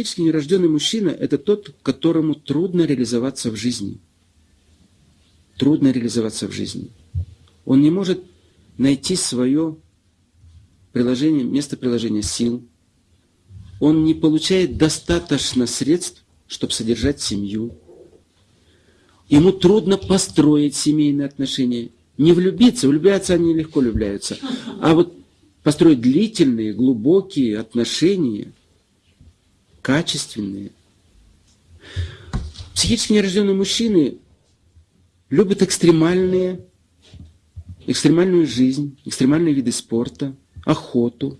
психически нерожденный мужчина – это тот, которому трудно реализоваться в жизни. Трудно реализоваться в жизни. Он не может найти свое приложение, место приложения сил. Он не получает достаточно средств, чтобы содержать семью. Ему трудно построить семейные отношения. Не влюбиться, влюбляться они легко влюбляются. А вот построить длительные, глубокие отношения, качественные. Психически нерожденные мужчины любят экстремальные, экстремальную жизнь, экстремальные виды спорта, охоту.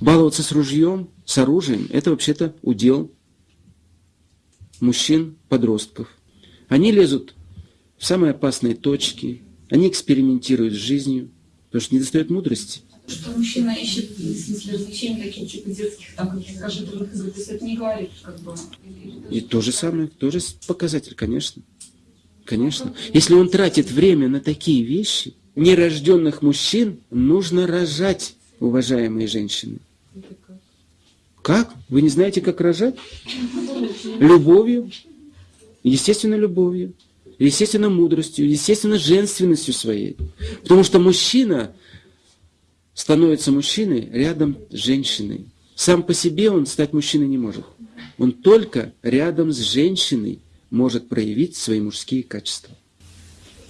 Баловаться с ружьем, с оружием – это вообще-то удел мужчин, подростков. Они лезут в самые опасные точки, они экспериментируют с жизнью, потому что не достает мудрости. Что мужчина ищет, в смысле, развлечений таких типа детских, там, каких-то компьютерных игр, то есть это не говорит, как бы... И то же самое, тоже показатель, конечно. Конечно. Если он тратит время на такие вещи, нерожденных мужчин нужно рожать, уважаемые женщины. Как? Вы не знаете, как рожать? Любовью. Естественно, любовью. Естественно, мудростью. Естественно, женственностью своей. Потому что мужчина становится мужчиной рядом с женщиной. Сам по себе он стать мужчиной не может. Он только рядом с женщиной может проявить свои мужские качества.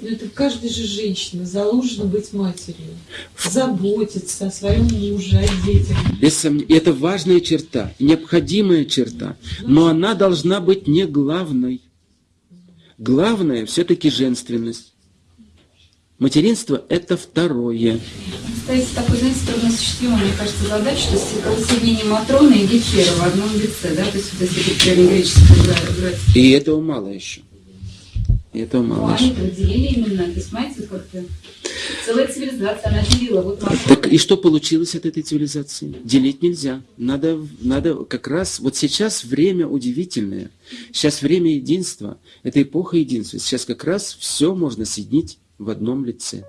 Но это каждая же женщина заложена быть матерью, заботиться о своем муже, о детях. Без сомнения, это важная черта, необходимая черта, но она должна быть не главной. Главное все-таки женственность. Материнство – это второе. Стоит такой, знаете, трудноосуществимая, мне кажется, задача, что соединение Матроны и Гефера в одном лице, да, то есть вот если древнегреческий брать. И этого мало еще. И этого мало Ну, еще. они разделили именно, то есть, понимаете, как-то целая цивилизация, она делила. Вот Матрона. Так и что получилось от этой цивилизации? Делить нельзя. Надо, надо как раз... Вот сейчас время удивительное. Сейчас время единства. Это эпоха единства. Сейчас как раз все можно соединить в одном лице.